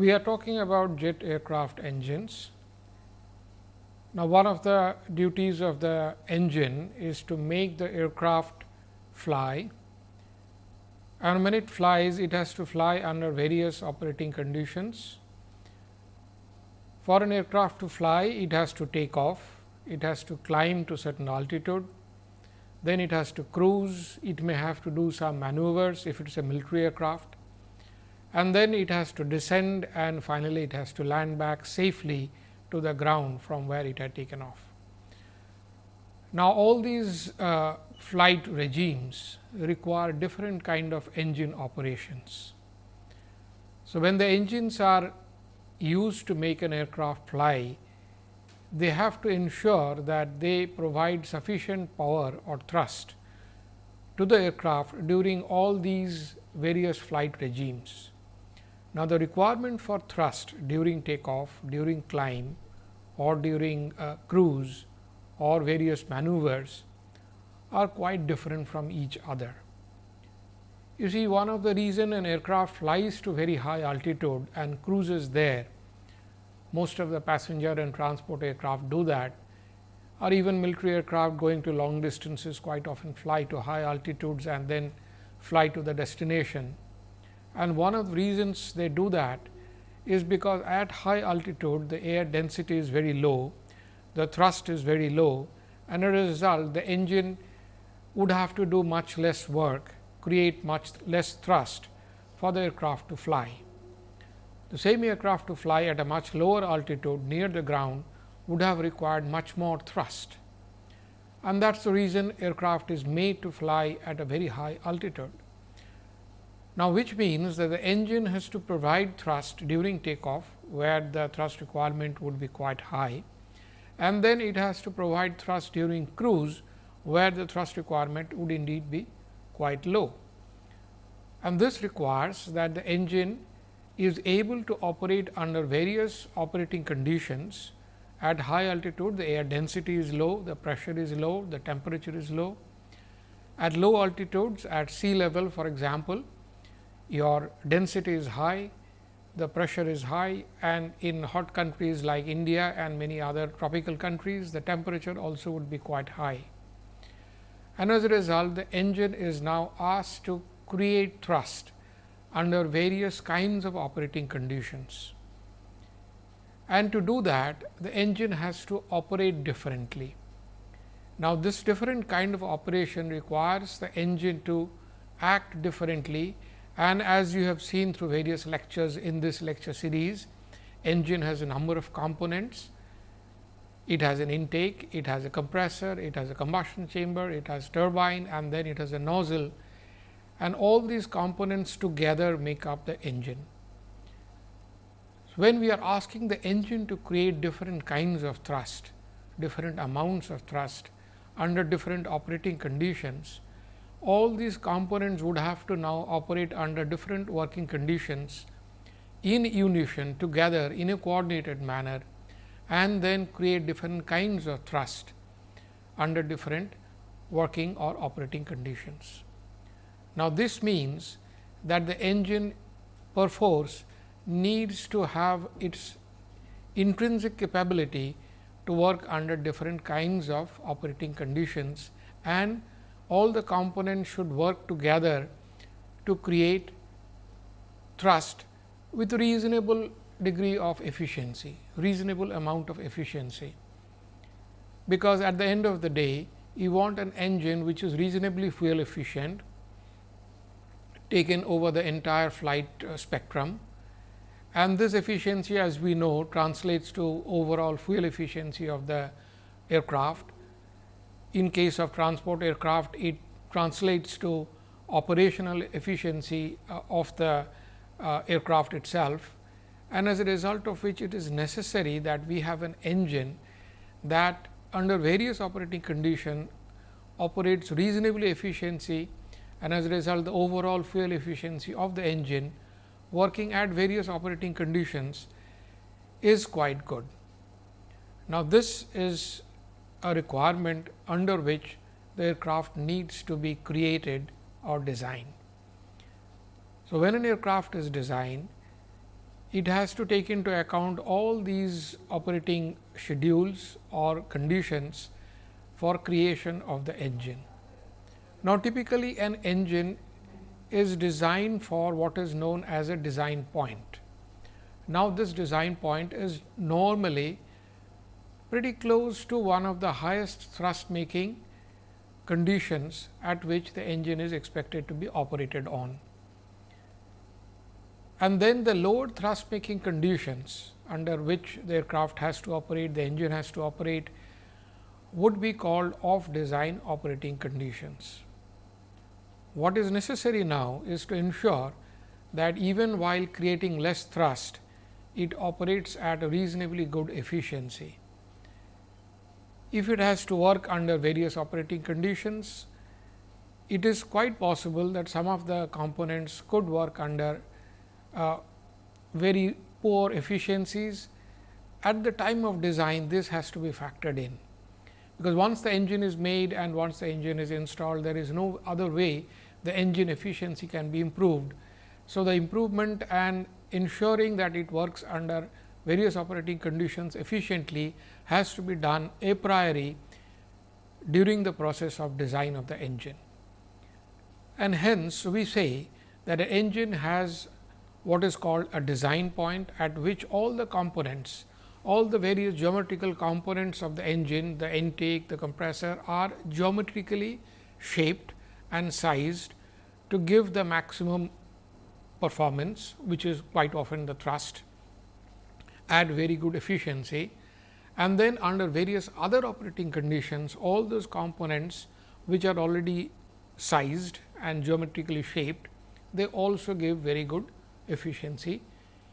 we are talking about jet aircraft engines. Now, one of the duties of the engine is to make the aircraft fly and when it flies it has to fly under various operating conditions. For an aircraft to fly it has to take off, it has to climb to certain altitude, then it has to cruise, it may have to do some maneuvers if it is a military aircraft and then it has to descend and finally, it has to land back safely to the ground from where it had taken off. Now, all these uh, flight regimes require different kind of engine operations. So, when the engines are used to make an aircraft fly, they have to ensure that they provide sufficient power or thrust to the aircraft during all these various flight regimes. Now, the requirement for thrust during takeoff, during climb or during uh, cruise or various maneuvers are quite different from each other. You see one of the reason an aircraft flies to very high altitude and cruises there, most of the passenger and transport aircraft do that or even military aircraft going to long distances quite often fly to high altitudes and then fly to the destination and one of the reasons they do that is because at high altitude the air density is very low, the thrust is very low and as a result the engine would have to do much less work, create much less thrust for the aircraft to fly. The same aircraft to fly at a much lower altitude near the ground would have required much more thrust. And that is the reason aircraft is made to fly at a very high altitude. Now, which means that the engine has to provide thrust during takeoff, where the thrust requirement would be quite high and then it has to provide thrust during cruise, where the thrust requirement would indeed be quite low. And this requires that the engine is able to operate under various operating conditions. At high altitude, the air density is low, the pressure is low, the temperature is low. At low altitudes, at sea level for example, your density is high, the pressure is high and in hot countries like India and many other tropical countries, the temperature also would be quite high. And as a result, the engine is now asked to create thrust under various kinds of operating conditions. And to do that, the engine has to operate differently. Now, this different kind of operation requires the engine to act differently and as you have seen through various lectures in this lecture series, engine has a number of components. It has an intake, it has a compressor, it has a combustion chamber, it has turbine and then it has a nozzle and all these components together make up the engine. When we are asking the engine to create different kinds of thrust, different amounts of thrust under different operating conditions, all these components would have to now operate under different working conditions in unison together in a coordinated manner and then create different kinds of thrust under different working or operating conditions. Now, this means that the engine perforce needs to have its intrinsic capability to work under different kinds of operating conditions and all the components should work together to create thrust with reasonable degree of efficiency, reasonable amount of efficiency. Because at the end of the day, you want an engine which is reasonably fuel efficient, taken over the entire flight uh, spectrum and this efficiency as we know translates to overall fuel efficiency of the aircraft in case of transport aircraft, it translates to operational efficiency uh, of the uh, aircraft itself and as a result of which it is necessary that we have an engine that under various operating condition operates reasonably efficiency and as a result the overall fuel efficiency of the engine working at various operating conditions is quite good. Now, this is a requirement under which the aircraft needs to be created or designed. So, when an aircraft is designed, it has to take into account all these operating schedules or conditions for creation of the engine. Now, typically an engine is designed for what is known as a design point. Now, this design point is normally pretty close to one of the highest thrust making conditions at which the engine is expected to be operated on. And then the load thrust making conditions under which the aircraft has to operate, the engine has to operate would be called off design operating conditions. What is necessary now is to ensure that even while creating less thrust, it operates at a reasonably good efficiency. If it has to work under various operating conditions, it is quite possible that some of the components could work under uh, very poor efficiencies. At the time of design, this has to be factored in because once the engine is made and once the engine is installed, there is no other way the engine efficiency can be improved. So, the improvement and ensuring that it works under various operating conditions efficiently has to be done a priori during the process of design of the engine. And hence, we say that an engine has what is called a design point at which all the components all the various geometrical components of the engine, the intake, the compressor are geometrically shaped and sized to give the maximum performance, which is quite often the thrust at very good efficiency. And then under various other operating conditions, all those components which are already sized and geometrically shaped, they also give very good efficiency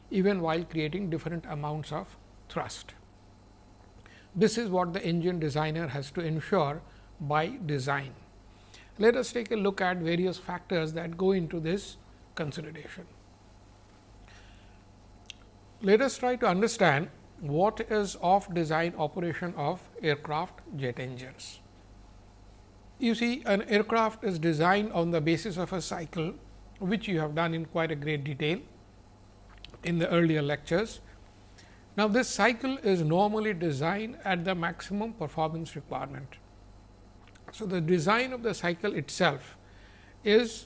even while creating different amounts of thrust. This is what the engine designer has to ensure by design. Let us take a look at various factors that go into this consideration. Let us try to understand what is off design operation of aircraft jet engines. You see an aircraft is designed on the basis of a cycle which you have done in quite a great detail in the earlier lectures. Now, this cycle is normally designed at the maximum performance requirement. So, the design of the cycle itself is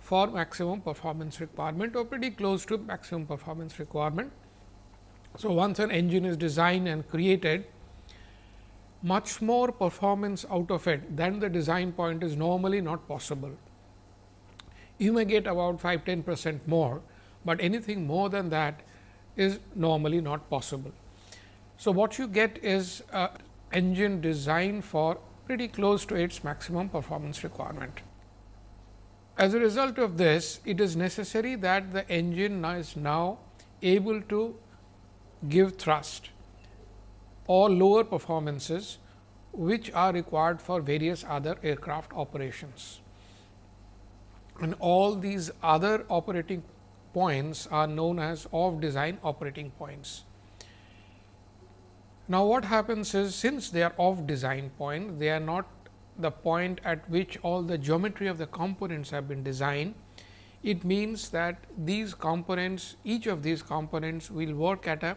for maximum performance requirement or pretty close to maximum performance requirement. So, once an engine is designed and created, much more performance out of it than the design point is normally not possible. You may get about 5 10 percent more, but anything more than that is normally not possible. So, what you get is a engine designed for pretty close to its maximum performance requirement. As a result of this, it is necessary that the engine is now able to give thrust or lower performances, which are required for various other aircraft operations. And all these other operating points are known as off design operating points. Now, what happens is since they are off design point, they are not the point at which all the geometry of the components have been designed. It means that these components, each of these components will work at a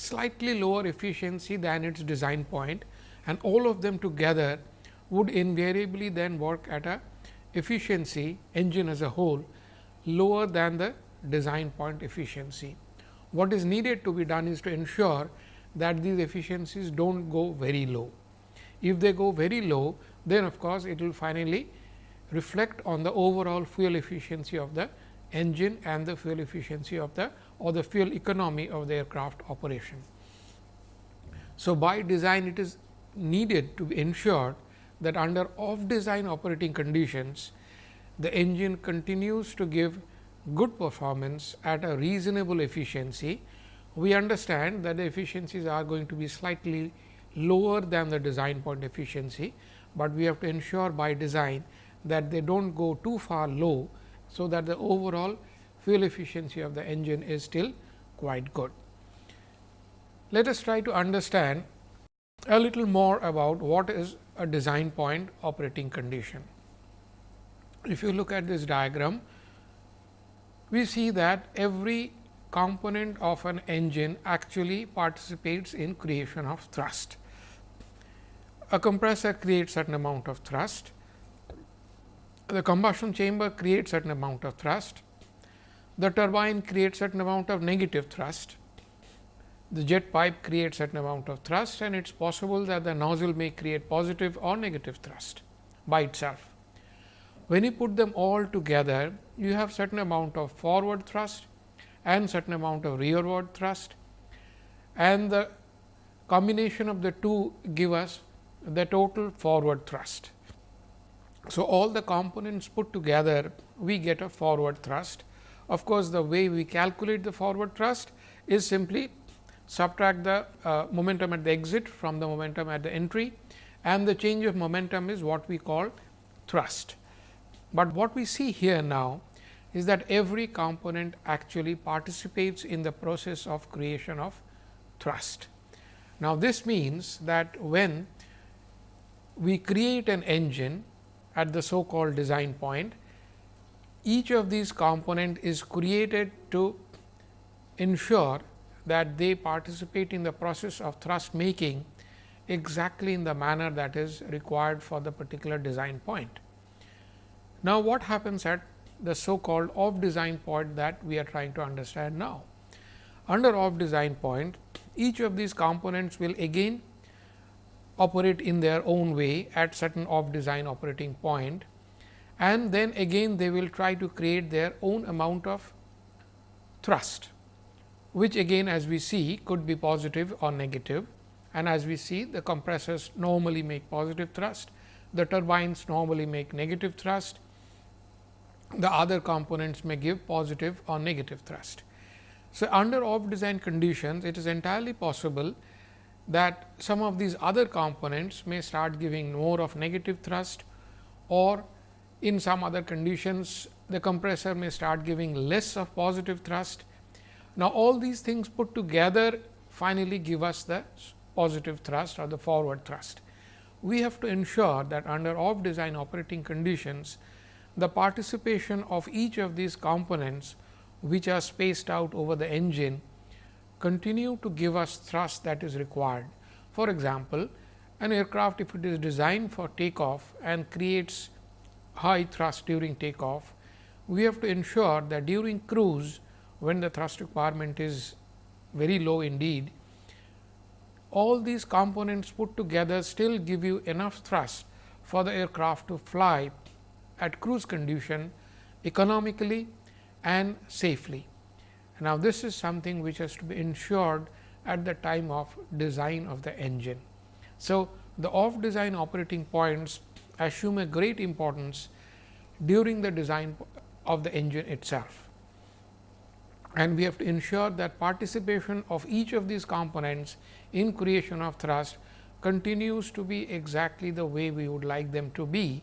slightly lower efficiency than its design point and all of them together would invariably then work at a efficiency engine as a whole lower than the design point efficiency. What is needed to be done is to ensure that these efficiencies do not go very low. If they go very low, then of course, it will finally reflect on the overall fuel efficiency of the engine and the fuel efficiency of the or the fuel economy of the aircraft operation. So, by design it is needed to be ensured that under off design operating conditions, the engine continues to give good performance at a reasonable efficiency, we understand that the efficiencies are going to be slightly lower than the design point efficiency, but we have to ensure by design that they do not go too far low. So, that the overall fuel efficiency of the engine is still quite good. Let us try to understand a little more about what is a design point operating condition. If you look at this diagram, we see that every component of an engine actually participates in creation of thrust. A compressor creates certain amount of thrust, the combustion chamber creates certain amount of thrust, the turbine creates certain amount of negative thrust, the jet pipe creates certain amount of thrust and it is possible that the nozzle may create positive or negative thrust by itself. When you put them all together, you have certain amount of forward thrust and certain amount of rearward thrust and the combination of the two give us the total forward thrust. So, all the components put together we get a forward thrust. Of course, the way we calculate the forward thrust is simply subtract the uh, momentum at the exit from the momentum at the entry and the change of momentum is what we call thrust. But what we see here now is that every component actually participates in the process of creation of thrust. Now, this means that when we create an engine at the so called design point, each of these component is created to ensure that they participate in the process of thrust making exactly in the manner that is required for the particular design point. Now, what happens at the so called off design point that we are trying to understand now? Under off design point, each of these components will again operate in their own way at certain off design operating point and then again they will try to create their own amount of thrust which again as we see could be positive or negative. And as we see the compressors normally make positive thrust, the turbines normally make negative thrust, the other components may give positive or negative thrust. So, under off design conditions it is entirely possible that some of these other components may start giving more of negative thrust or in some other conditions the compressor may start giving less of positive thrust now, all these things put together finally give us the positive thrust or the forward thrust. We have to ensure that under off design operating conditions, the participation of each of these components which are spaced out over the engine continue to give us thrust that is required. For example, an aircraft if it is designed for takeoff and creates high thrust during takeoff, we have to ensure that during cruise when the thrust requirement is very low indeed, all these components put together still give you enough thrust for the aircraft to fly at cruise condition economically and safely. Now, this is something which has to be ensured at the time of design of the engine. So, the off design operating points assume a great importance during the design of the engine itself and we have to ensure that participation of each of these components in creation of thrust continues to be exactly the way we would like them to be,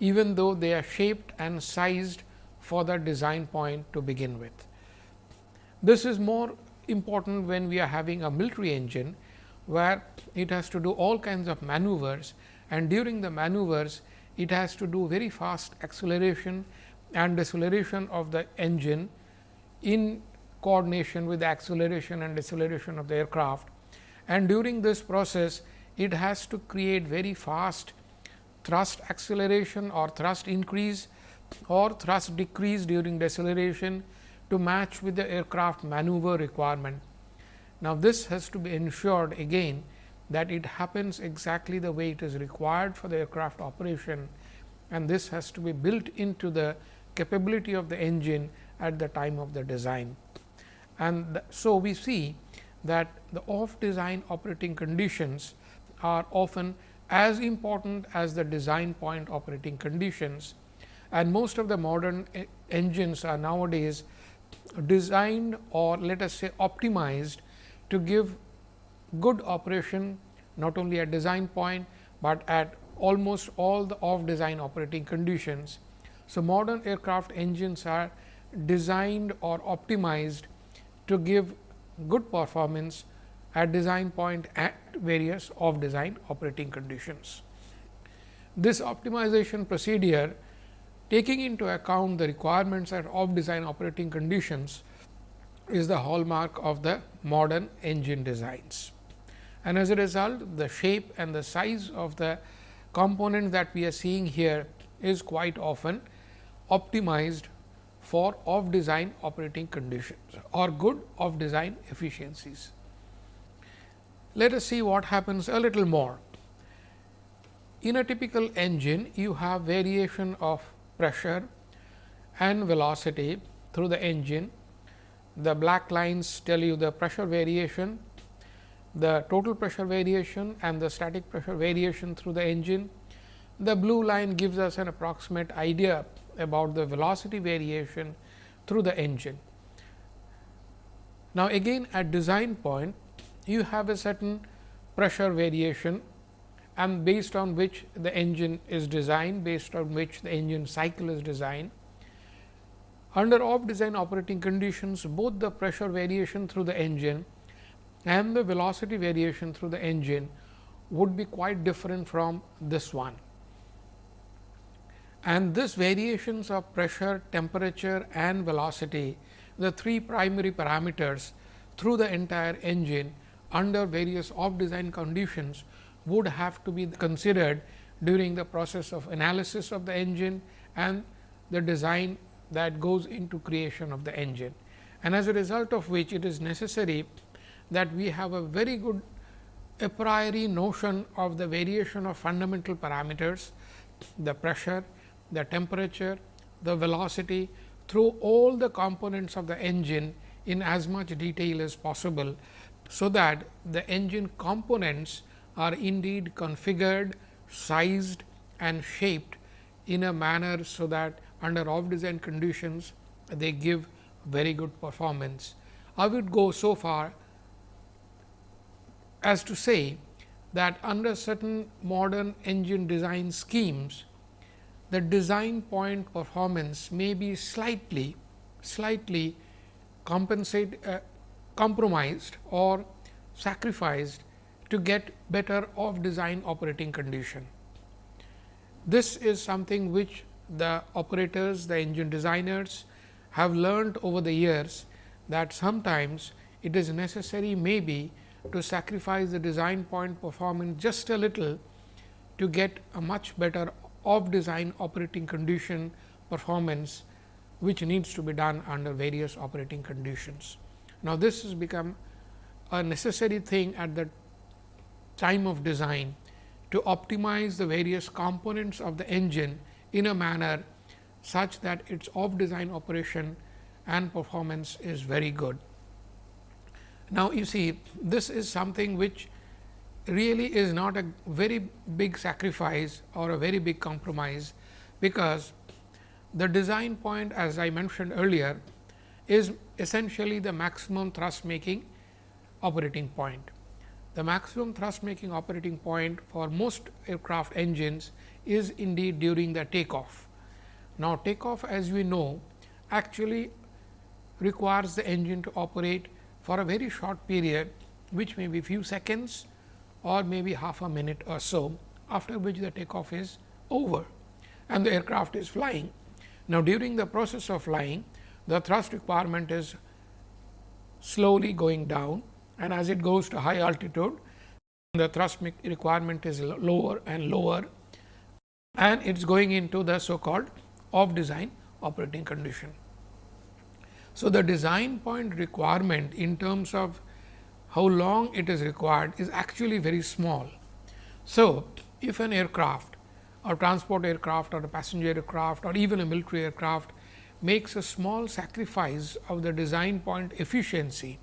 even though they are shaped and sized for the design point to begin with. This is more important when we are having a military engine, where it has to do all kinds of maneuvers and during the maneuvers it has to do very fast acceleration and deceleration of the engine in coordination with the acceleration and deceleration of the aircraft. And during this process, it has to create very fast thrust acceleration or thrust increase or thrust decrease during deceleration to match with the aircraft maneuver requirement. Now, this has to be ensured again that it happens exactly the way it is required for the aircraft operation and this has to be built into the capability of the engine at the time of the design. And so, we see that the off design operating conditions are often as important as the design point operating conditions and most of the modern engines are nowadays designed or let us say optimized to give good operation not only at design point, but at almost all the off design operating conditions. So, modern aircraft engines are designed or optimized to give good performance at design point at various off design operating conditions. This optimization procedure taking into account the requirements at off design operating conditions is the hallmark of the modern engine designs. And as a result, the shape and the size of the component that we are seeing here is quite often optimized for off design operating conditions or good off design efficiencies. Let us see what happens a little more. In a typical engine, you have variation of pressure and velocity through the engine. The black lines tell you the pressure variation, the total pressure variation and the static pressure variation through the engine. The blue line gives us an approximate idea about the velocity variation through the engine. Now, again at design point you have a certain pressure variation and based on which the engine is designed, based on which the engine cycle is designed. Under off design operating conditions, both the pressure variation through the engine and the velocity variation through the engine would be quite different from this one. And this variations of pressure, temperature and velocity, the three primary parameters through the entire engine under various off design conditions would have to be considered during the process of analysis of the engine and the design that goes into creation of the engine. And as a result of which it is necessary that we have a very good a priori notion of the variation of fundamental parameters, the pressure, the temperature, the velocity through all the components of the engine in as much detail as possible. So, that the engine components are indeed configured, sized and shaped in a manner, so that under off design conditions they give very good performance. I would go so far as to say that under certain modern engine design schemes, the design point performance may be slightly slightly compensate uh, compromised or sacrificed to get better off design operating condition. This is something which the operators, the engine designers have learned over the years that sometimes it is necessary maybe to sacrifice the design point performance just a little to get a much better off design operating condition performance which needs to be done under various operating conditions. Now, this has become a necessary thing at the time of design to optimize the various components of the engine in a manner such that its off design operation and performance is very good. Now, you see this is something which really is not a very big sacrifice or a very big compromise, because the design point as I mentioned earlier is essentially the maximum thrust making operating point. The maximum thrust making operating point for most aircraft engines is indeed during the takeoff. Now, takeoff as we know actually requires the engine to operate for a very short period which may be few seconds or maybe half a minute or so after which the takeoff is over and the aircraft is flying. Now, during the process of flying the thrust requirement is slowly going down and as it goes to high altitude the thrust requirement is lower and lower and it is going into the so called off design operating condition. So, the design point requirement in terms of how long it is required is actually very small. So, if an aircraft or transport aircraft or a passenger aircraft or even a military aircraft makes a small sacrifice of the design point efficiency,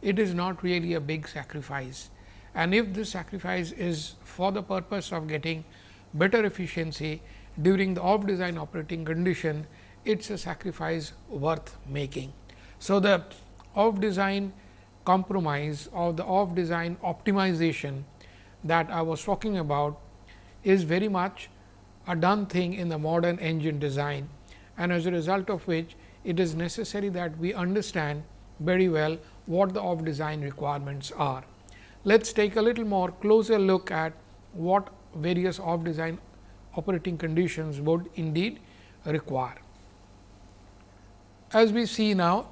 it is not really a big sacrifice. And if this sacrifice is for the purpose of getting better efficiency during the off design operating condition, it is a sacrifice worth making. So, the off design compromise or the off design optimization that I was talking about is very much a done thing in the modern engine design and as a result of which it is necessary that we understand very well what the off design requirements are. Let us take a little more closer look at what various off design operating conditions would indeed require. As we see now,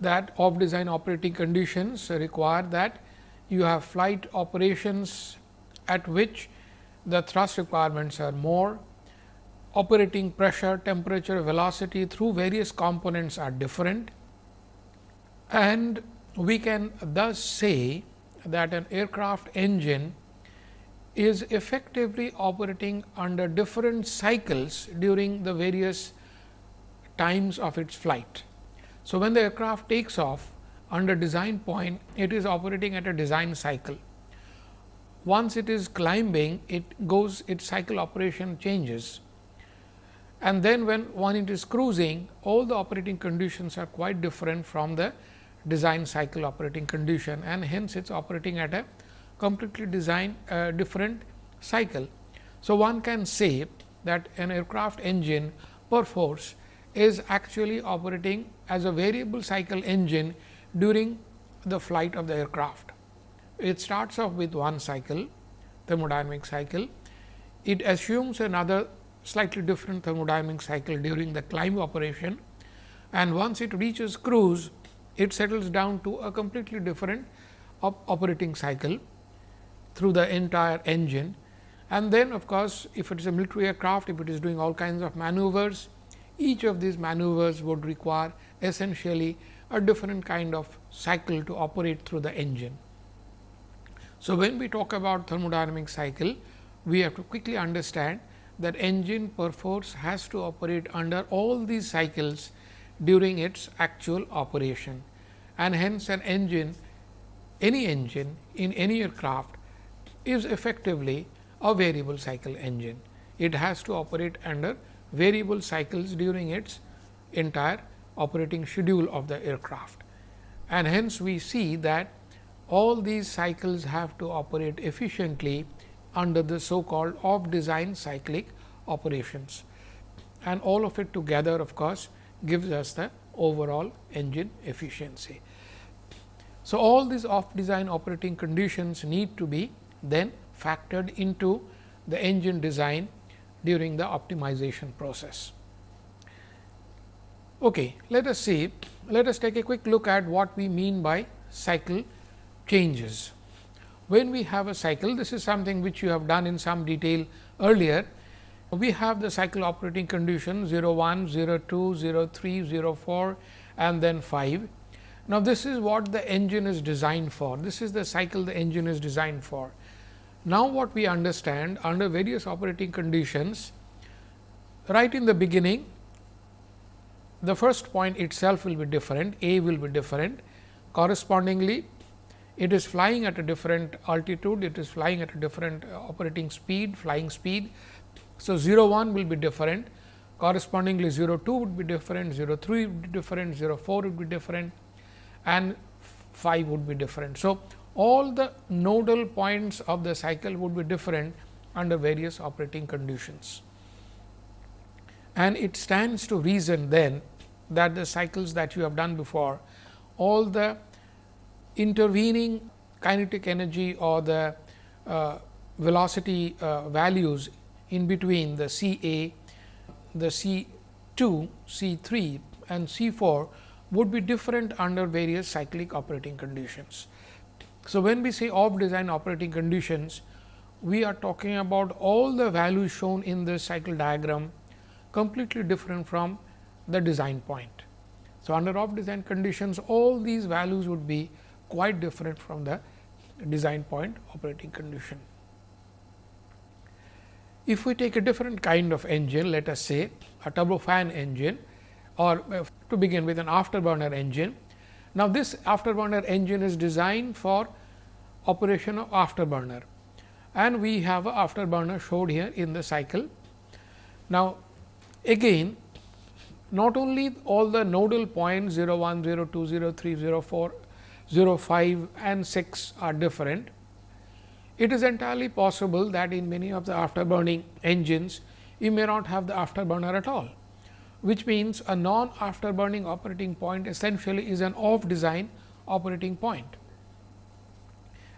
that off design operating conditions require that you have flight operations at which the thrust requirements are more, operating pressure, temperature, velocity through various components are different. And we can thus say that an aircraft engine is effectively operating under different cycles during the various times of its flight. So, when the aircraft takes off under design point, it is operating at a design cycle. Once it is climbing, it goes its cycle operation changes. And then when one it is cruising, all the operating conditions are quite different from the design cycle operating condition and hence it is operating at a completely design uh, different cycle. So, one can say that an aircraft engine perforce is actually operating as a variable cycle engine during the flight of the aircraft. It starts off with one cycle thermodynamic cycle. It assumes another slightly different thermodynamic cycle during the climb operation and once it reaches cruise, it settles down to a completely different op operating cycle through the entire engine. And then of course, if it is a military aircraft, if it is doing all kinds of maneuvers, each of these maneuvers would require essentially a different kind of cycle to operate through the engine. So, when we talk about thermodynamic cycle, we have to quickly understand that engine perforce has to operate under all these cycles during its actual operation and hence an engine any engine in any aircraft is effectively a variable cycle engine. It has to operate under variable cycles during its entire operating schedule of the aircraft. And hence, we see that all these cycles have to operate efficiently under the so called off design cyclic operations and all of it together of course, gives us the overall engine efficiency. So, all these off design operating conditions need to be then factored into the engine design during the optimization process. Okay, let us see, let us take a quick look at what we mean by cycle changes. When we have a cycle, this is something which you have done in some detail earlier. We have the cycle operating condition 0 1, 0 2, 0 3, 0 4 and then 5. Now, this is what the engine is designed for. This is the cycle the engine is designed for. Now, what we understand under various operating conditions, right in the beginning, the first point itself will be different, A will be different. Correspondingly, it is flying at a different altitude, it is flying at a different uh, operating speed, flying speed. So, 0 1 will be different, correspondingly 0 2 would be different, 0 3 would be different, 0 4 would be different and 5 would be different. So, all the nodal points of the cycle would be different under various operating conditions. And it stands to reason then that the cycles that you have done before, all the intervening kinetic energy or the uh, velocity uh, values in between the C A, the C 2, C 3 and C 4 would be different under various cyclic operating conditions. So, when we say off design operating conditions, we are talking about all the values shown in this cycle diagram completely different from the design point. So, under off design conditions all these values would be quite different from the design point operating condition. If we take a different kind of engine, let us say a turbofan engine or uh, to begin with an afterburner engine. Now, this afterburner engine is designed for operation of afterburner and we have a afterburner showed here in the cycle. Now, again not only all the nodal points 0 1, 0 2, 0 3, 0 4 0, 5 and 6 are different. It is entirely possible that in many of the afterburning engines, you may not have the afterburner at all, which means a non afterburning operating point essentially is an off design operating point.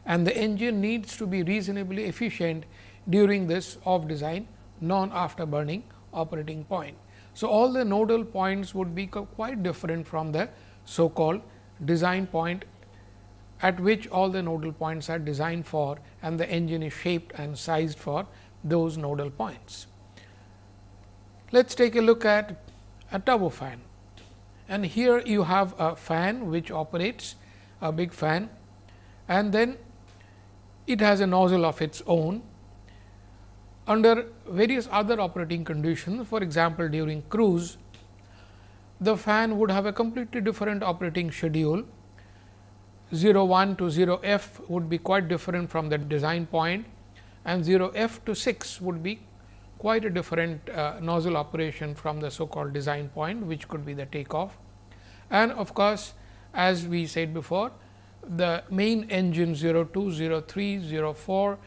And the engine needs to be reasonably efficient during this off design non afterburning operating point. So, all the nodal points would be quite different from the so called design point at which all the nodal points are designed for and the engine is shaped and sized for those nodal points. Let us take a look at a turbofan and here you have a fan which operates a big fan. And then it has a nozzle of its own. Under various other operating conditions for example, during cruise the fan would have a completely different operating schedule. 0 1 to 0 f would be quite different from the design point and 0 f to 6 would be quite a different uh, nozzle operation from the so called design point which could be the takeoff. And of course, as we said before the main engine 0 2, 3, 4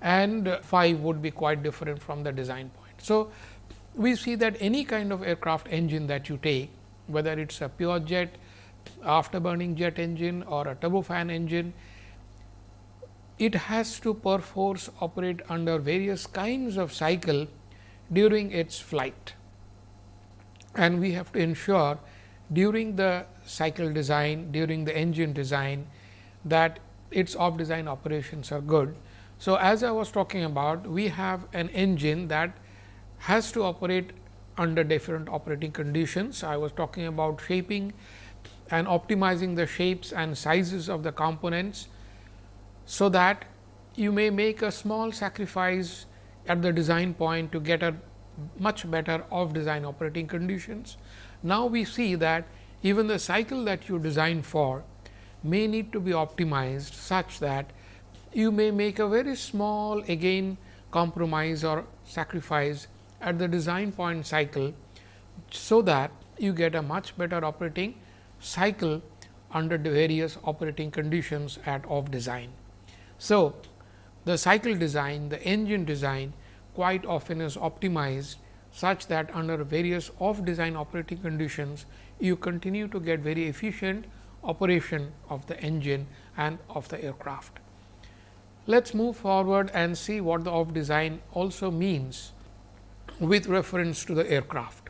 and 5 would be quite different from the design point. So, we see that any kind of aircraft engine that you take whether it is a pure jet, afterburning jet engine or a turbofan engine, it has to perforce operate under various kinds of cycle during its flight. And we have to ensure during the cycle design, during the engine design that its off design operations are good. So, as I was talking about we have an engine that has to operate under different operating conditions. I was talking about shaping and optimizing the shapes and sizes of the components. So, that you may make a small sacrifice at the design point to get a much better off design operating conditions. Now, we see that even the cycle that you design for may need to be optimized such that you may make a very small again compromise or sacrifice at the design point cycle, so that you get a much better operating cycle under the various operating conditions at off design. So, the cycle design, the engine design quite often is optimized such that under various off design operating conditions, you continue to get very efficient operation of the engine and of the aircraft. Let us move forward and see what the off design also means with reference to the aircraft.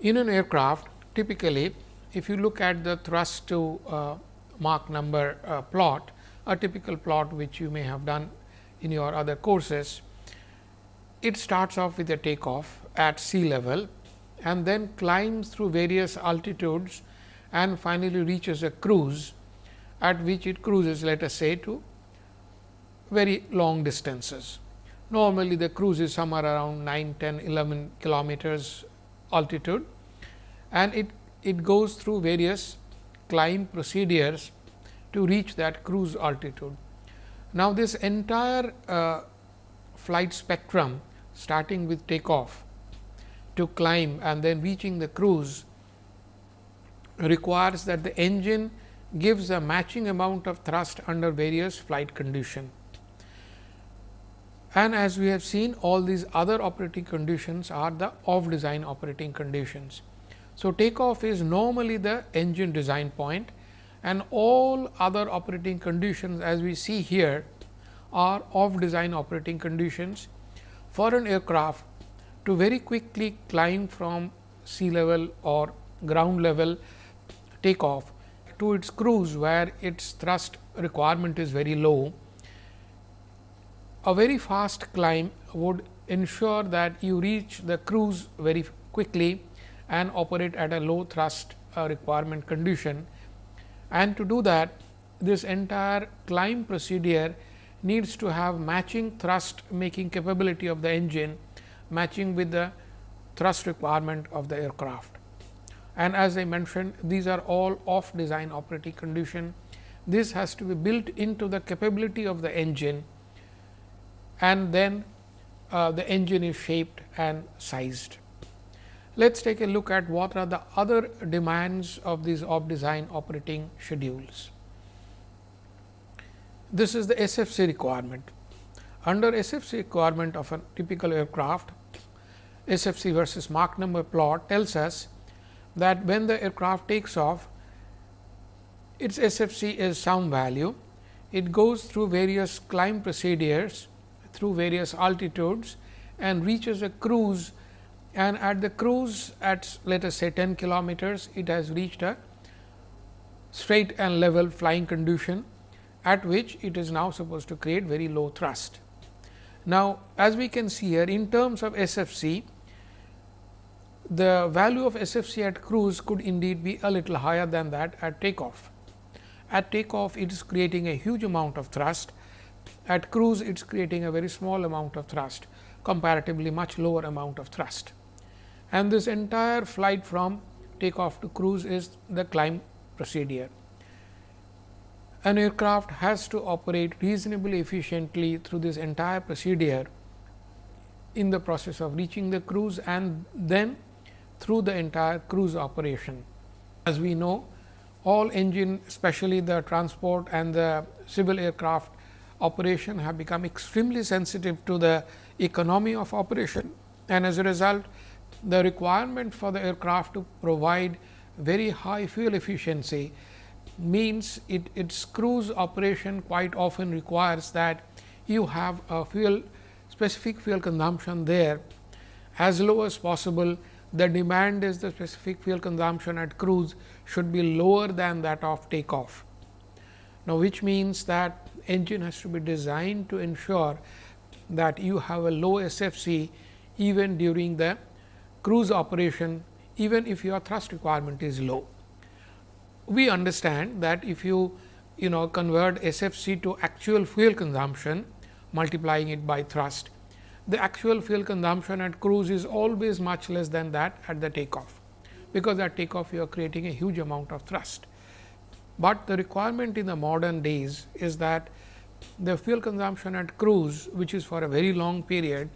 In an aircraft typically if you look at the thrust to uh, Mach number uh, plot, a typical plot which you may have done in your other courses, it starts off with a takeoff at sea level and then climbs through various altitudes and finally reaches a cruise at which it cruises let us say to very long distances. Normally, the cruise is somewhere around 9, 10, 11 kilometers altitude and it, it goes through various climb procedures to reach that cruise altitude. Now, this entire uh, flight spectrum starting with takeoff to climb and then reaching the cruise requires that the engine gives a matching amount of thrust under various flight condition. And as we have seen all these other operating conditions are the off design operating conditions. So, takeoff is normally the engine design point and all other operating conditions as we see here are off design operating conditions for an aircraft to very quickly climb from sea level or ground level takeoff to its cruise where its thrust requirement is very low. A very fast climb would ensure that you reach the cruise very quickly and operate at a low thrust uh, requirement condition. And to do that this entire climb procedure needs to have matching thrust making capability of the engine matching with the thrust requirement of the aircraft. And as I mentioned these are all off design operating condition. This has to be built into the capability of the engine and then uh, the engine is shaped and sized. Let us take a look at what are the other demands of these off design operating schedules. This is the SFC requirement. Under SFC requirement of a typical aircraft, SFC versus Mach number plot tells us that when the aircraft takes off, its SFC is some value. It goes through various climb procedures through various altitudes and reaches a cruise and at the cruise at let us say 10 kilometers, it has reached a straight and level flying condition at which it is now supposed to create very low thrust. Now, as we can see here in terms of SFC, the value of SFC at cruise could indeed be a little higher than that at takeoff. At takeoff, it is creating a huge amount of thrust. At cruise, it is creating a very small amount of thrust, comparatively much lower amount of thrust. And this entire flight from takeoff to cruise is the climb procedure an aircraft has to operate reasonably efficiently through this entire procedure in the process of reaching the cruise and then through the entire cruise operation. As we know, all engine especially the transport and the civil aircraft operation have become extremely sensitive to the economy of operation and as a result the requirement for the aircraft to provide very high fuel efficiency means it, its cruise operation quite often requires that you have a fuel specific fuel consumption there as low as possible. The demand is the specific fuel consumption at cruise should be lower than that of takeoff. Now, which means that engine has to be designed to ensure that you have a low SFC even during the cruise operation even if your thrust requirement is low we understand that if you you know convert SFC to actual fuel consumption multiplying it by thrust, the actual fuel consumption at cruise is always much less than that at the takeoff, because at takeoff you are creating a huge amount of thrust. But the requirement in the modern days is that the fuel consumption at cruise which is for a very long period,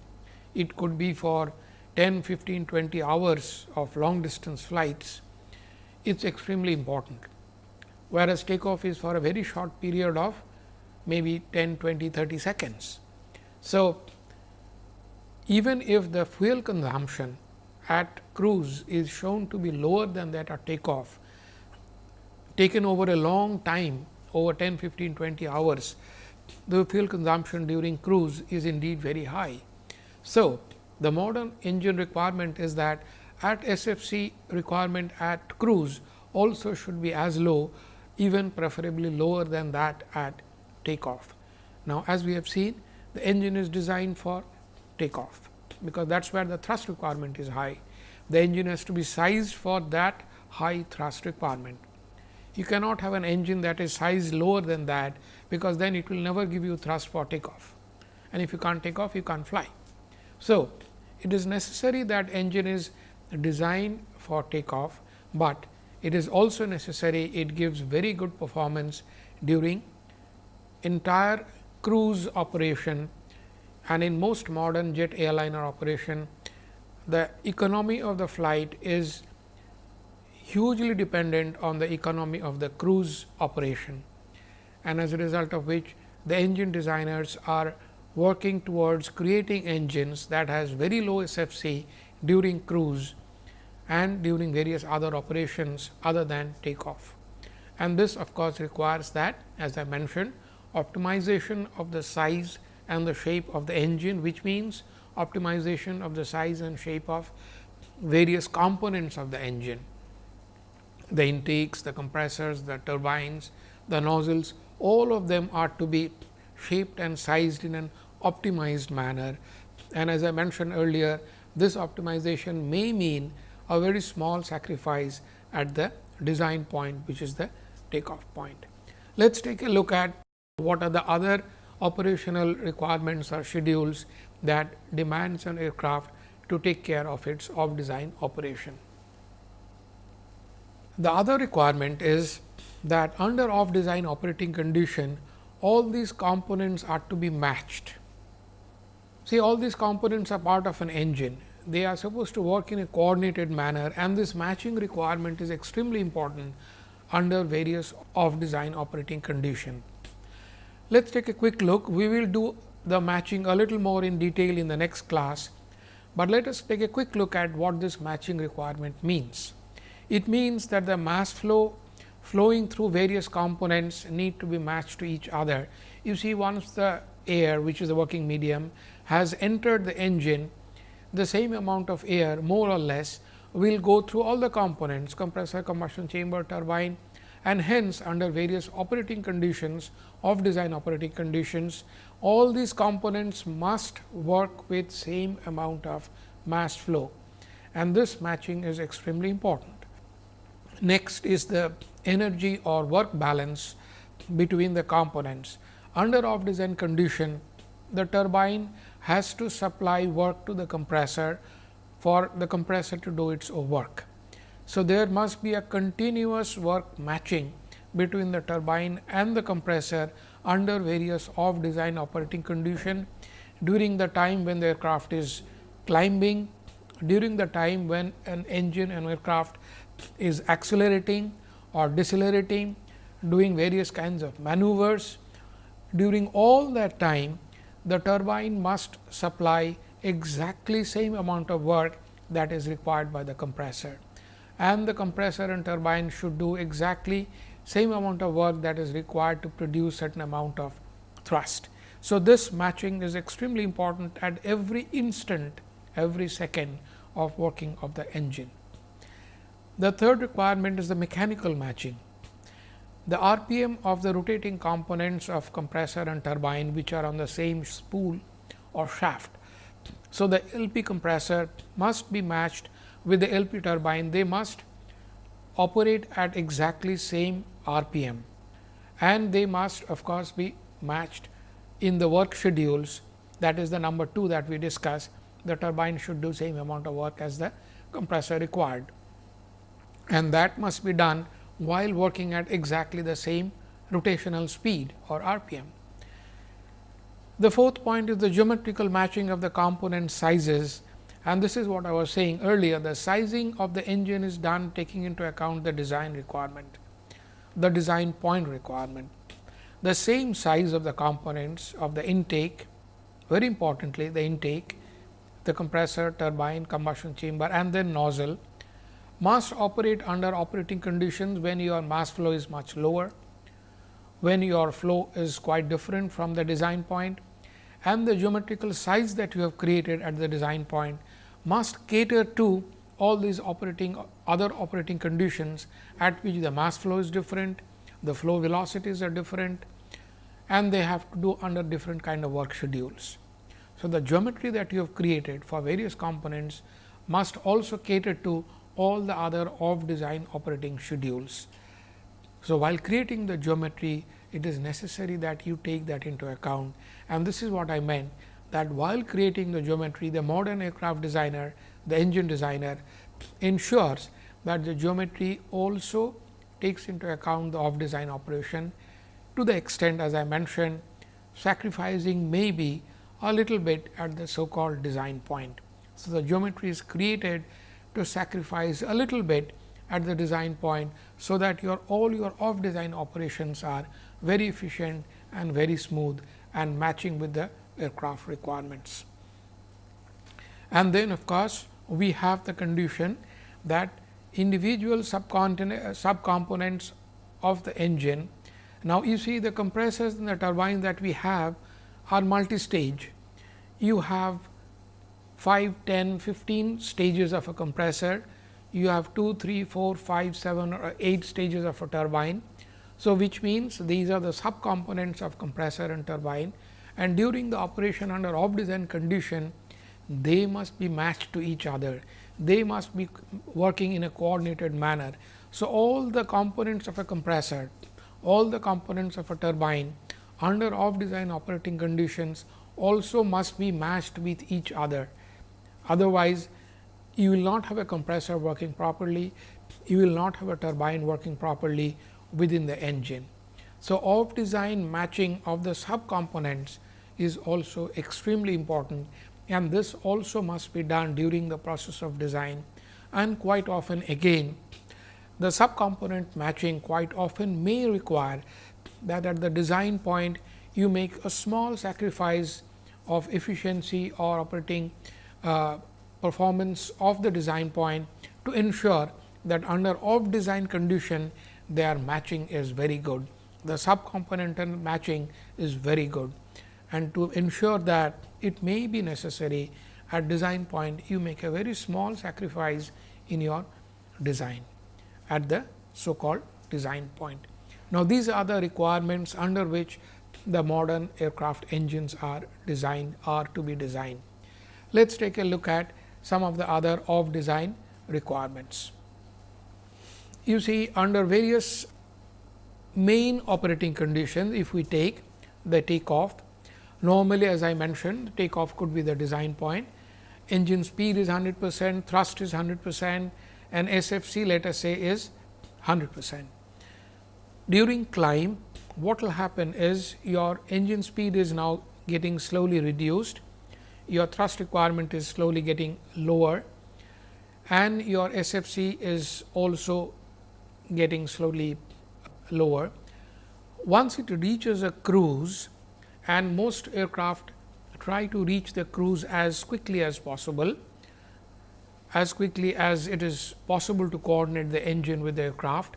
it could be for 10, 15, 20 hours of long distance flights it is extremely important, whereas takeoff is for a very short period of maybe 10, 20, 30 seconds. So, even if the fuel consumption at cruise is shown to be lower than that at takeoff, taken over a long time over 10, 15, 20 hours, the fuel consumption during cruise is indeed very high. So, the modern engine requirement is that at SFC requirement at cruise also should be as low even preferably lower than that at takeoff. Now, as we have seen the engine is designed for takeoff, because that is where the thrust requirement is high. The engine has to be sized for that high thrust requirement. You cannot have an engine that is sized lower than that, because then it will never give you thrust for takeoff and if you can't take off you can't fly. So, it is necessary that engine is designed for takeoff, but it is also necessary it gives very good performance during entire cruise operation. And in most modern jet airliner operation the economy of the flight is hugely dependent on the economy of the cruise operation. And as a result of which the engine designers are working towards creating engines that has very low SFC during cruise and during various other operations other than takeoff. And this of course, requires that as I mentioned optimization of the size and the shape of the engine, which means optimization of the size and shape of various components of the engine, the intakes, the compressors, the turbines, the nozzles, all of them are to be shaped and sized in an optimized manner. And as I mentioned earlier, this optimization may mean a very small sacrifice at the design point which is the takeoff point. Let us take a look at what are the other operational requirements or schedules that demands an aircraft to take care of its off design operation. The other requirement is that under off design operating condition all these components are to be matched. See all these components are part of an engine they are supposed to work in a coordinated manner and this matching requirement is extremely important under various off design operating condition. Let us take a quick look. We will do the matching a little more in detail in the next class, but let us take a quick look at what this matching requirement means. It means that the mass flow flowing through various components need to be matched to each other. You see once the air which is the working medium has entered the engine the same amount of air more or less will go through all the components compressor, combustion chamber, turbine and hence under various operating conditions off design operating conditions all these components must work with same amount of mass flow and this matching is extremely important. Next is the energy or work balance between the components. Under off design condition, the turbine has to supply work to the compressor for the compressor to do its work. So, there must be a continuous work matching between the turbine and the compressor under various off design operating condition during the time when the aircraft is climbing, during the time when an engine and aircraft is accelerating or decelerating, doing various kinds of maneuvers. During all that time, the turbine must supply exactly same amount of work that is required by the compressor and the compressor and turbine should do exactly same amount of work that is required to produce certain amount of thrust. So, this matching is extremely important at every instant every second of working of the engine. The third requirement is the mechanical matching. The RPM of the rotating components of compressor and turbine which are on the same spool or shaft. So, the LP compressor must be matched with the LP turbine, they must operate at exactly same RPM and they must of course, be matched in the work schedules. That is the number 2 that we discussed the turbine should do same amount of work as the compressor required. And that must be done while working at exactly the same rotational speed or RPM. The fourth point is the geometrical matching of the component sizes and this is what I was saying earlier the sizing of the engine is done taking into account the design requirement, the design point requirement. The same size of the components of the intake very importantly the intake the compressor, turbine, combustion chamber and then nozzle must operate under operating conditions when your mass flow is much lower, when your flow is quite different from the design point and the geometrical size that you have created at the design point must cater to all these operating other operating conditions at which the mass flow is different, the flow velocities are different and they have to do under different kind of work schedules. So, the geometry that you have created for various components must also cater to all the other off design operating schedules. So, while creating the geometry, it is necessary that you take that into account and this is what I meant that while creating the geometry, the modern aircraft designer, the engine designer ensures that the geometry also takes into account the off design operation to the extent as I mentioned sacrificing maybe a little bit at the so called design point. So, the geometry is created to sacrifice a little bit at the design point. So, that your all your off design operations are very efficient and very smooth and matching with the aircraft requirements. And then of course, we have the condition that individual subcomponents of the engine. Now, you see the compressors and the turbine that we have are multi-stage. You have 5, 10, 15 stages of a compressor, you have 2, 3, 4, 5, 7 or 8 stages of a turbine. So, which means these are the subcomponents of compressor and turbine and during the operation under off design condition, they must be matched to each other. They must be working in a coordinated manner. So, all the components of a compressor, all the components of a turbine under off design operating conditions also must be matched with each other. Otherwise, you will not have a compressor working properly, you will not have a turbine working properly within the engine. So, off design matching of the subcomponents is also extremely important and this also must be done during the process of design and quite often again the subcomponent matching quite often may require that at the design point you make a small sacrifice of efficiency or operating uh, performance of the design point to ensure that under off design condition their matching is very good. The subcomponent and matching is very good and to ensure that it may be necessary at design point you make a very small sacrifice in your design at the so called design point. Now, these are the requirements under which the modern aircraft engines are designed are to be designed. Let us take a look at some of the other off design requirements. You see under various main operating conditions, if we take the takeoff, normally as I mentioned the takeoff could be the design point, engine speed is 100 percent, thrust is 100 percent and SFC let us say is 100 percent. During climb what will happen is your engine speed is now getting slowly reduced, your thrust requirement is slowly getting lower and your SFC is also getting slowly lower. Once it reaches a cruise and most aircraft try to reach the cruise as quickly as possible, as quickly as it is possible to coordinate the engine with the aircraft.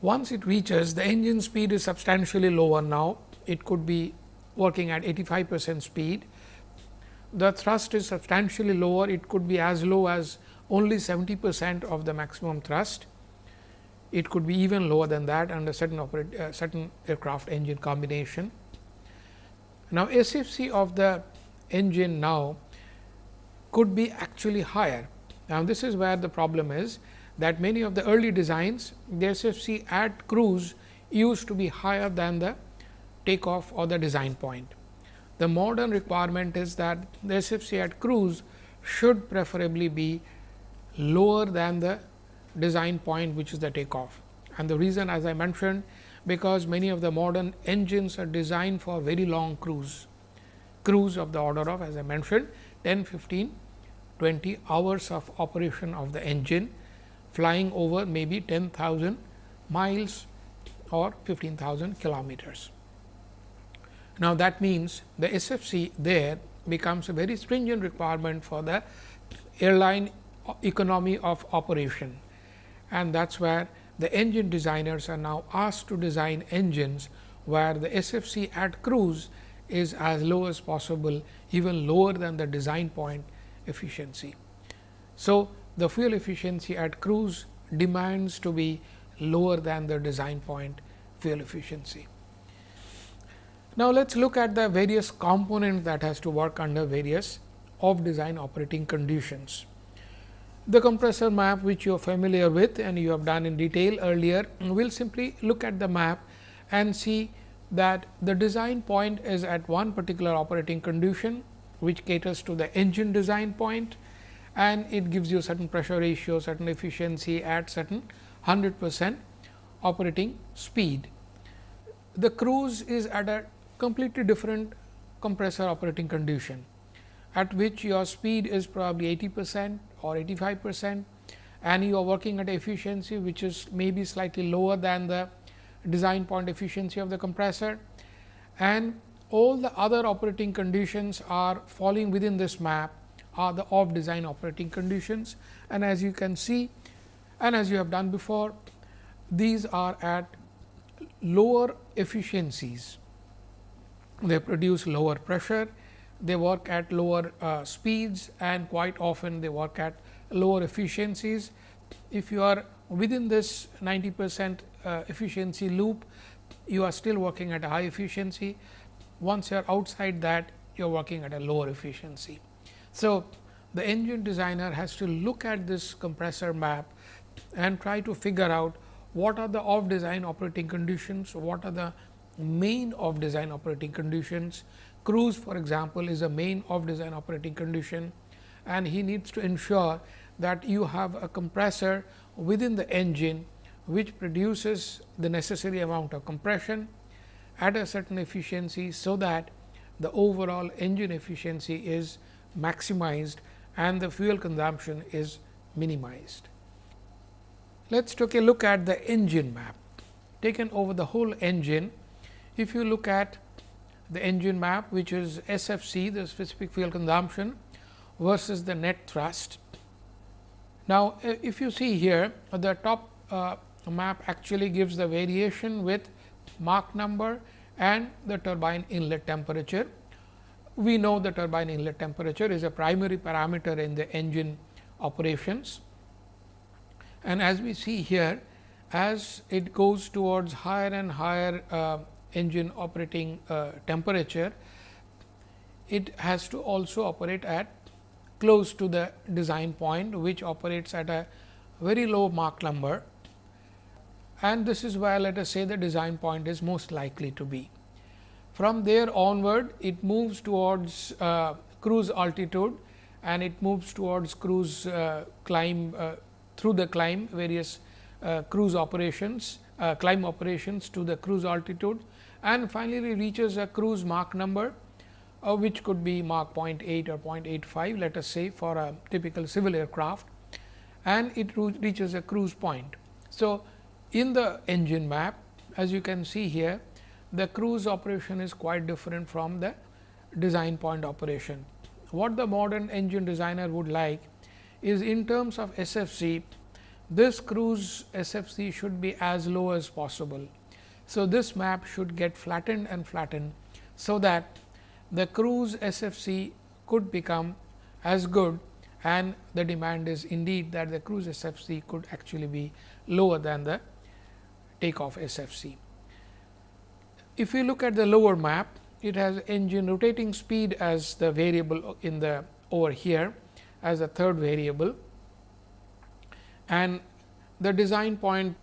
Once it reaches the engine speed is substantially lower now, it could be working at 85 percent speed. The thrust is substantially lower, it could be as low as only 70 percent of the maximum thrust. It could be even lower than that under certain operate, uh, certain aircraft engine combination. Now, SFC of the engine now could be actually higher. Now, this is where the problem is that many of the early designs the SFC at cruise used to be higher than the takeoff or the design point. The modern requirement is that the SFC at cruise should preferably be lower than the design point which is the takeoff. And the reason as I mentioned because many of the modern engines are designed for very long cruise, cruise of the order of as I mentioned 10, 15, 20 hours of operation of the engine flying over maybe 10,000 miles or 15,000 kilometers. Now, that means the SFC there becomes a very stringent requirement for the airline economy of operation and that is where the engine designers are now asked to design engines where the SFC at cruise is as low as possible even lower than the design point efficiency. So, the fuel efficiency at cruise demands to be lower than the design point fuel efficiency. Now, let us look at the various components that has to work under various off design operating conditions. The compressor map which you are familiar with and you have done in detail earlier, we will simply look at the map and see that the design point is at one particular operating condition, which caters to the engine design point and it gives you certain pressure ratio, certain efficiency at certain 100 percent operating speed. The cruise is at a completely different compressor operating condition, at which your speed is probably 80 percent or 85 percent and you are working at efficiency which is maybe slightly lower than the design point efficiency of the compressor. And all the other operating conditions are falling within this map are the off design operating conditions. And as you can see and as you have done before these are at lower efficiencies they produce lower pressure they work at lower uh, speeds and quite often they work at lower efficiencies. If you are within this 90 percent uh, efficiency loop, you are still working at a high efficiency. Once you are outside that, you are working at a lower efficiency. So, the engine designer has to look at this compressor map and try to figure out what are the off design operating conditions, what are the main off design operating conditions Cruise for example, is a main off design operating condition and he needs to ensure that you have a compressor within the engine which produces the necessary amount of compression at a certain efficiency. So, that the overall engine efficiency is maximized and the fuel consumption is minimized. Let us take a look at the engine map taken over the whole engine. If you look at the engine map which is SFC the specific fuel consumption versus the net thrust. Now, if you see here the top uh, map actually gives the variation with Mach number and the turbine inlet temperature we know the turbine inlet temperature is a primary parameter in the engine operations. And as we see here, as it goes towards higher and higher uh, engine operating uh, temperature, it has to also operate at close to the design point, which operates at a very low Mach number and this is where let us say the design point is most likely to be. From there onward, it moves towards uh, cruise altitude and it moves towards cruise uh, climb uh, through the climb various uh, cruise operations, uh, climb operations to the cruise altitude and finally, reaches a cruise Mach number uh, which could be Mach 0.8 or 0.85 let us say for a typical civil aircraft and it reaches a cruise point. So, in the engine map as you can see here the cruise operation is quite different from the design point operation. What the modern engine designer would like is in terms of SFC this cruise SFC should be as low as possible. So, this map should get flattened and flattened. So, that the cruise SFC could become as good and the demand is indeed that the cruise SFC could actually be lower than the takeoff SFC. If we look at the lower map, it has engine rotating speed as the variable in the over here as a third variable and the design point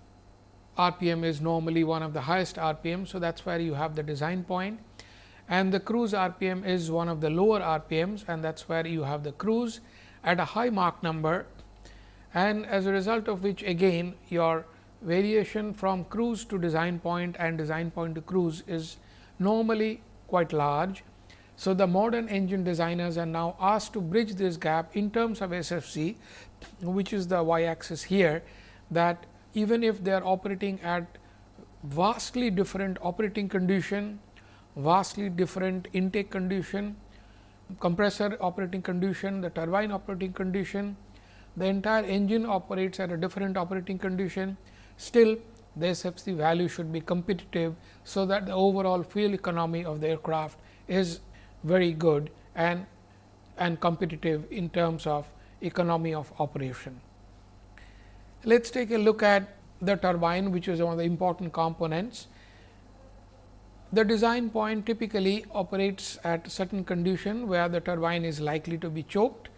RPM is normally one of the highest RPM. So, that is where you have the design point and the cruise RPM is one of the lower RPMs and that is where you have the cruise at a high Mach number and as a result of which again your variation from cruise to design point and design point to cruise is normally quite large. So, the modern engine designers are now asked to bridge this gap in terms of SFC, which is the y axis here that even if they are operating at vastly different operating condition, vastly different intake condition, compressor operating condition, the turbine operating condition, the entire engine operates at a different operating condition Still the SFC value should be competitive. So, that the overall fuel economy of the aircraft is very good and and competitive in terms of economy of operation. Let us take a look at the turbine which is one of the important components. The design point typically operates at certain condition where the turbine is likely to be choked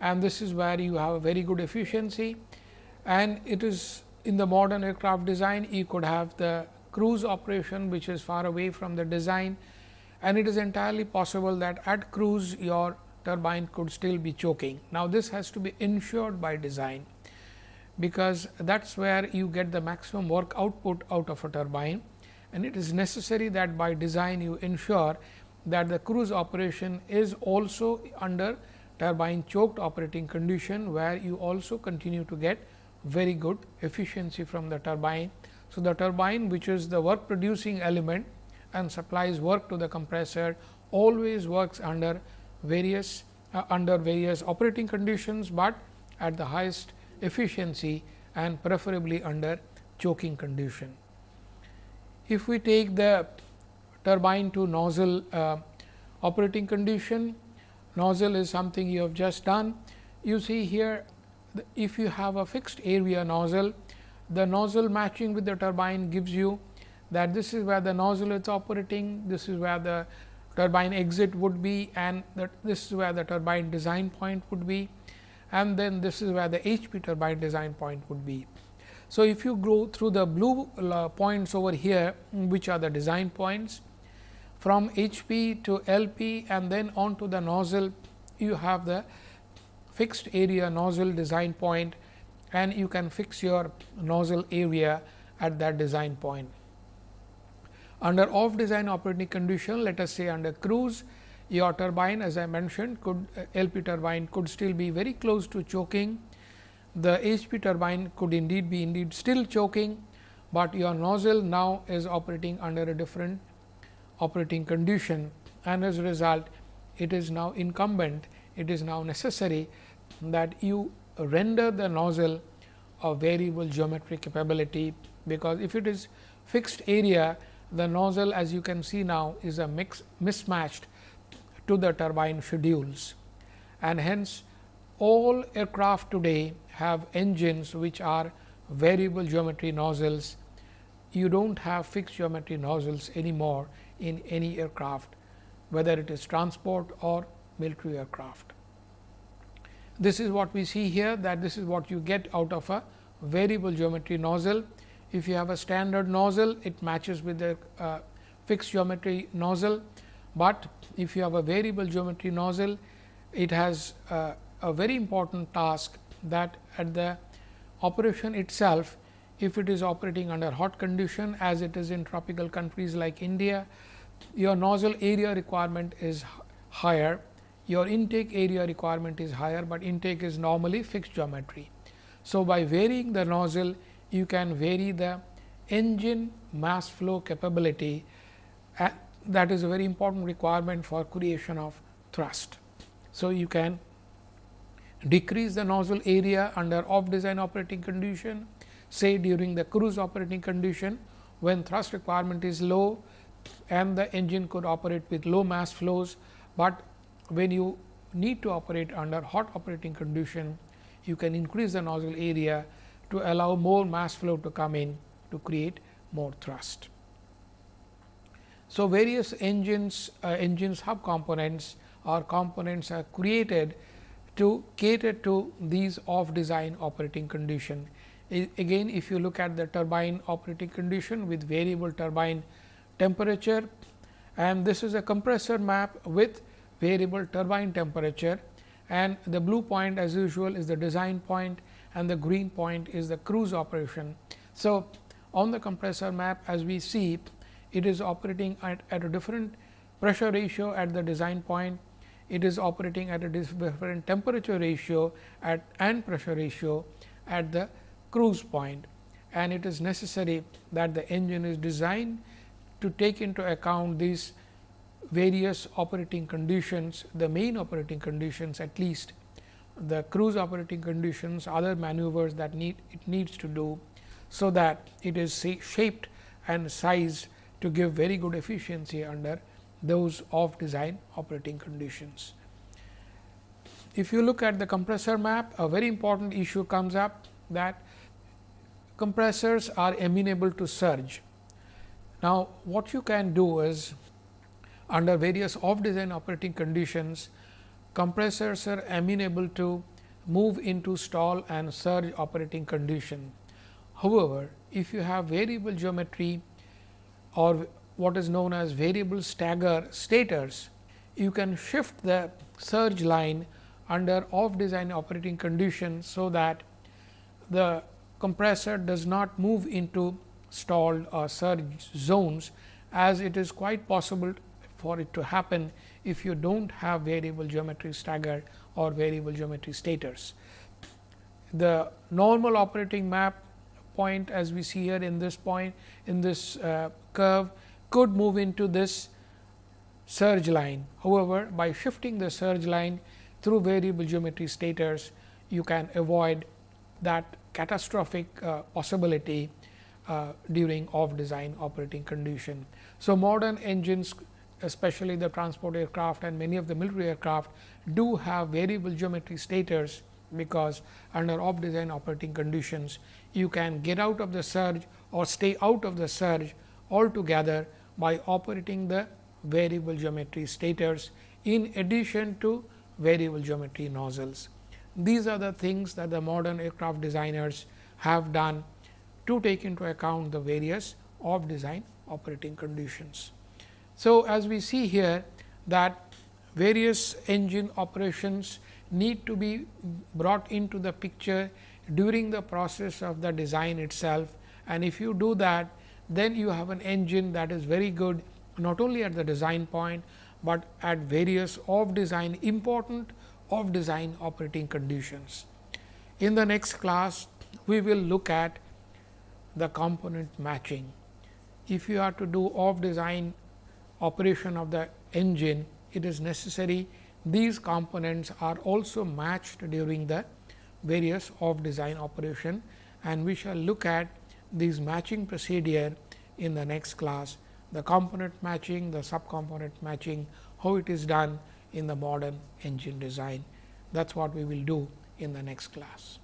and this is where you have a very good efficiency and it is in the modern aircraft design you could have the cruise operation which is far away from the design and it is entirely possible that at cruise your turbine could still be choking. Now, this has to be ensured by design, because that is where you get the maximum work output out of a turbine and it is necessary that by design you ensure that the cruise operation is also under turbine choked operating condition, where you also continue to get very good efficiency from the turbine. So, the turbine which is the work producing element and supplies work to the compressor always works under various uh, under various operating conditions, but at the highest efficiency and preferably under choking condition. If we take the turbine to nozzle uh, operating condition, nozzle is something you have just done. You see here if you have a fixed area nozzle, the nozzle matching with the turbine gives you that this is where the nozzle is operating, this is where the turbine exit would be and that this is where the turbine design point would be and then this is where the HP turbine design point would be. So, if you go through the blue uh, points over here which are the design points from HP to LP and then on to the nozzle you have the fixed area nozzle design point and you can fix your nozzle area at that design point. Under off design operating condition, let us say under cruise, your turbine as I mentioned could LP turbine could still be very close to choking. The HP turbine could indeed be indeed still choking, but your nozzle now is operating under a different operating condition and as a result it is now incumbent it is now necessary that you render the nozzle of variable geometric capability, because if it is fixed area the nozzle as you can see now is a mix mismatched to the turbine schedules and hence all aircraft today have engines which are variable geometry nozzles. You do not have fixed geometry nozzles anymore in any aircraft whether it is transport or military aircraft. This is what we see here that this is what you get out of a variable geometry nozzle. If you have a standard nozzle, it matches with the uh, fixed geometry nozzle, but if you have a variable geometry nozzle, it has a very important task that at the operation itself, if it is operating under hot condition as it is in tropical countries like India, your nozzle area requirement is higher, your intake area requirement is higher, but intake is normally fixed geometry. So, by varying the nozzle, you can vary the engine mass flow capability that is a very important requirement for creation of thrust. So, you can decrease the nozzle area under off design operating condition say during the cruise operating condition when thrust requirement is low and the engine could operate with low mass flows, but when you need to operate under hot operating condition you can increase the nozzle area to allow more mass flow to come in to create more thrust. So, various engines uh, engine subcomponents or components are created to cater to these off design operating condition. I, again if you look at the turbine operating condition with variable turbine temperature and this is a compressor map with variable turbine temperature and the blue point as usual is the design point and the green point is the cruise operation. So, on the compressor map as we see it is operating at, at a different pressure ratio at the design point, it is operating at a different temperature ratio at and pressure ratio at the cruise point and it is necessary that the engine is designed to take into account these various operating conditions, the main operating conditions at least the cruise operating conditions, other maneuvers that need it needs to do. So, that it is shaped and sized to give very good efficiency under those off design operating conditions. If you look at the compressor map, a very important issue comes up that compressors are amenable to surge. Now, what you can do is under various off design operating conditions, compressors are amenable to move into stall and surge operating condition. However, if you have variable geometry or what is known as variable stagger stators, you can shift the surge line under off design operating conditions. So, that the compressor does not move into stalled or surge zones as it is quite possible for it to happen if you do not have variable geometry stagger or variable geometry stators. The normal operating map point as we see here in this point in this uh, curve could move into this surge line. However, by shifting the surge line through variable geometry stators, you can avoid that catastrophic uh, possibility uh, during off design operating condition. So, modern engines especially the transport aircraft and many of the military aircraft do have variable geometry stators, because under off design operating conditions you can get out of the surge or stay out of the surge altogether by operating the variable geometry stators in addition to variable geometry nozzles. These are the things that the modern aircraft designers have done to take into account the various off design operating conditions. So, as we see here that various engine operations need to be brought into the picture during the process of the design itself and if you do that then you have an engine that is very good not only at the design point, but at various off design important off design operating conditions. In the next class we will look at the component matching. If you are to do off design operation of the engine, it is necessary these components are also matched during the various off design operation and we shall look at these matching procedure in the next class. The component matching, the subcomponent matching, how it is done in the modern engine design. That is what we will do in the next class.